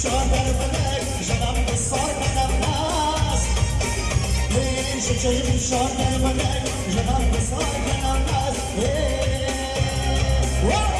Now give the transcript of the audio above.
Shut up, shut up, shut up, shut up, shut up, shut up, shut up,